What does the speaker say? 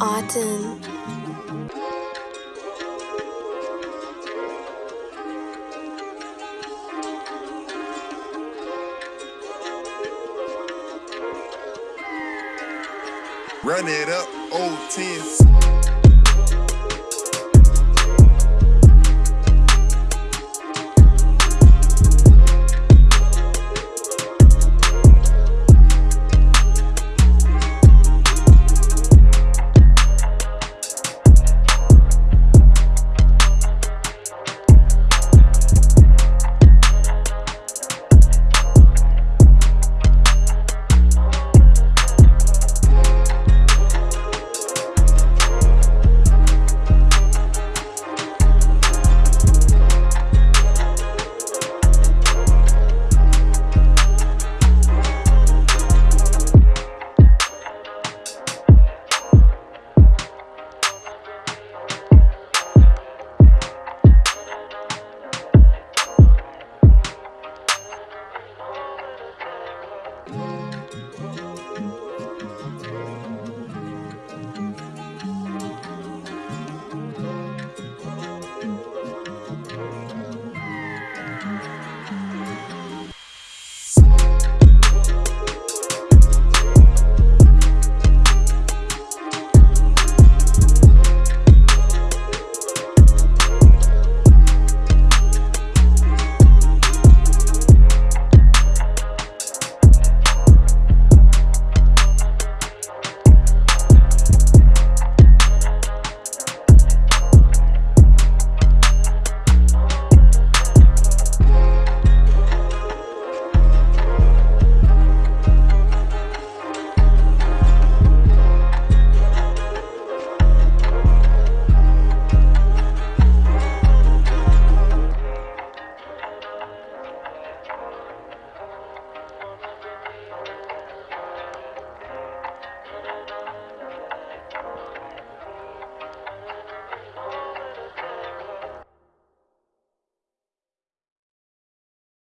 Autumn. Run it up, old 10.